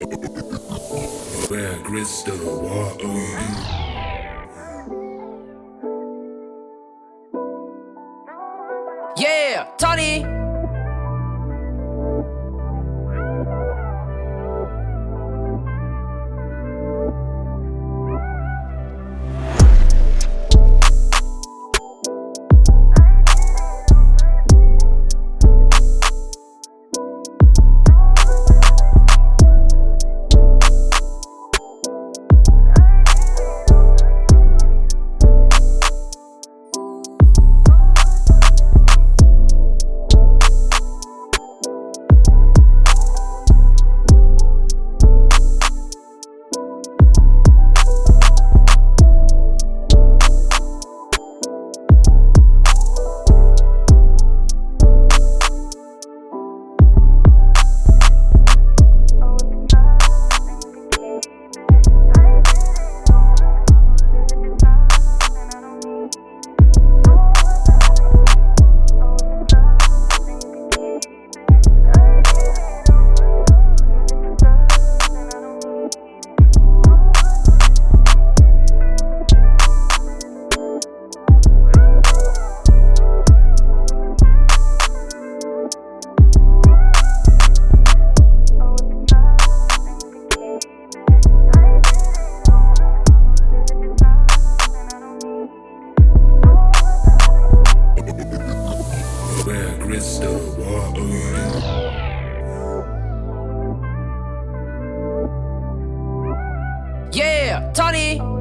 Where crystal water. Yeah, Tony. Where crystal water. Yeah, Tony.